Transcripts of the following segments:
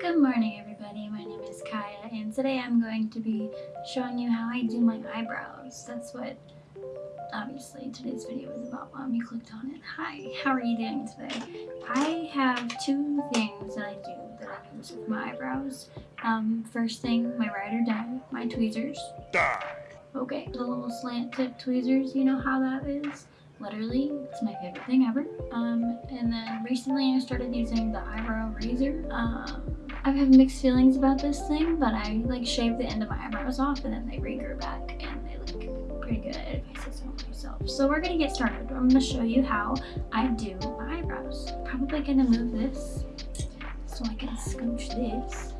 Good morning everybody, my name is Kaya and today I'm going to be showing you how I do my eyebrows. That's what obviously today's video is about mom you clicked on it. Hi, how are you doing today? I have two things that I do that I use with my eyebrows. Um, first thing, my ride or die, my tweezers. Die! Okay, the little slant tip tweezers, you know how that is? literally it's my favorite thing ever um and then recently i started using the eyebrow razor um i've mixed feelings about this thing but i like shaved the end of my eyebrows off and then they regrow back and they look pretty good. If i say so myself. So we're gonna get started. I'm gonna show you how i do my eyebrows. Probably gonna move this so i can scooch this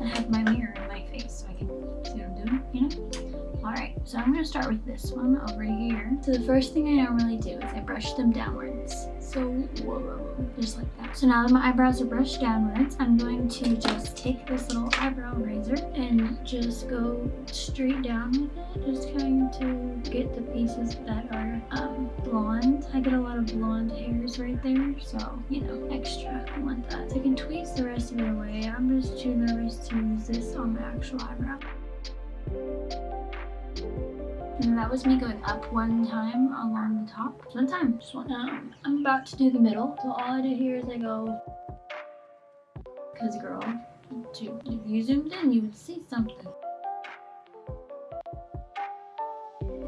and have my mirror in my face so i can see what i'm doing you know Alright, so I'm to start with this one over here. So the first thing I normally do is I brush them downwards. So, whoa, just like that. So now that my eyebrows are brushed downwards, I'm going to just take this little eyebrow razor and just go straight down with it. Just trying to get the pieces that are um, blonde. I get a lot of blonde hairs right there, so, you know, extra. I want that. So I can tweeze the rest of it away. I'm just too nervous to use this on my actual eyebrow. And that was me going up one time along the top. One time, just one. Um, I'm about to do the middle. So all I do here is I go, cause girl, if you zoomed in, you would see something.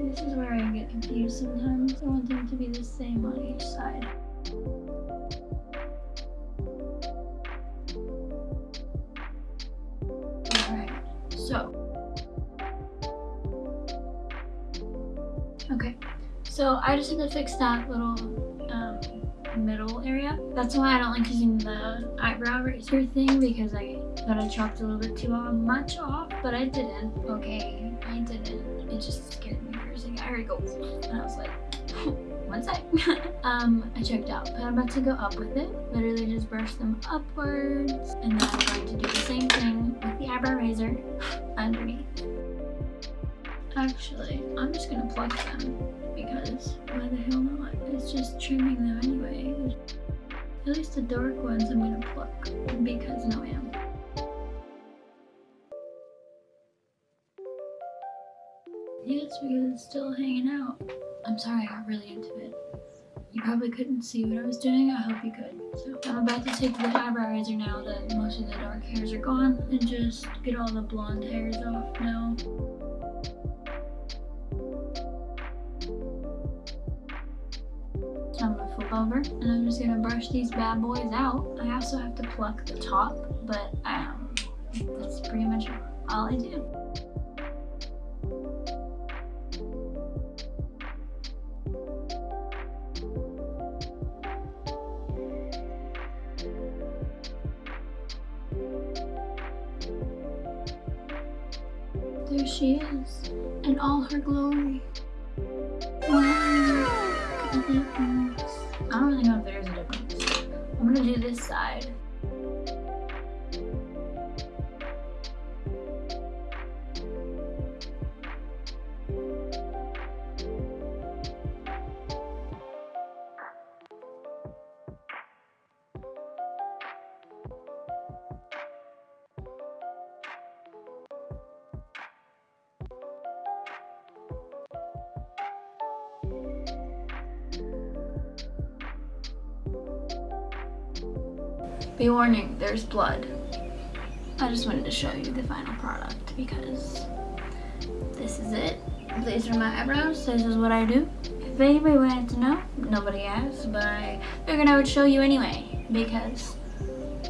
This is where I get confused sometimes. I want them to be the same on each side. Okay, so I just had to fix that little um, middle area. That's why I don't like using the eyebrow razor thing because I thought I chopped a little bit too much off, but I didn't. Okay, I didn't. It just scared me for a second. I heard it go, and I was like, one sec. um, I checked out, but I'm about to go up with it. Literally just brush them upwards, and then I'm going to do the same thing with the eyebrow razor underneath. Actually, I'm just gonna pluck them because why the hell not? It's just trimming them anyway. At least the dark ones I'm gonna pluck because no am. Yes, because it's still hanging out. I'm sorry, I got really into it. You probably couldn't see what I was doing. I hope you could. So I'm about to take the eyebrow razor now that most of the dark hairs are gone and just get all the blonde hairs off now. Over and I'm just gonna brush these bad boys out. I also have to pluck the top, but um, that's pretty much all I do. There she is, in all her glory. Wow. I don't really know if there's a difference. I'm gonna do this side. Be warning, there's blood. I just wanted to show you the final product because this is it. These are my eyebrows. This is what I do. If anybody wanted to know, nobody asked, but I figured I would show you anyway because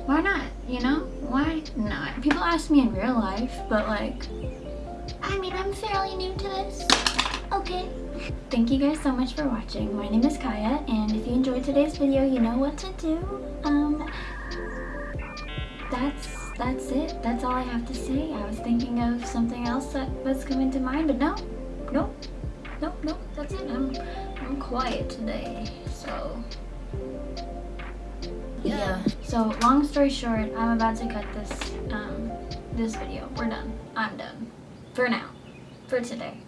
why not, you know? Why not? People ask me in real life, but like, I mean, I'm fairly new to this. Okay. Thank you guys so much for watching. My name is Kaya, and if you enjoyed today's video, you know what to do. Um, that's that's it. That's all I have to say. I was thinking of something else that was coming to mind, but no, no, no, no. That's it. I'm I'm quiet today, so yeah. So long story short, I'm about to cut this um this video. We're done. I'm done for now, for today.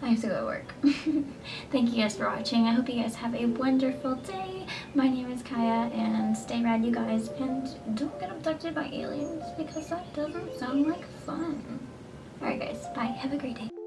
I have to go to work. Thank you guys for watching. I hope you guys have a wonderful day. My name is Kaya and stay rad you guys and don't get abducted by aliens because that doesn't sound like fun. Alright guys, bye. Have a great day.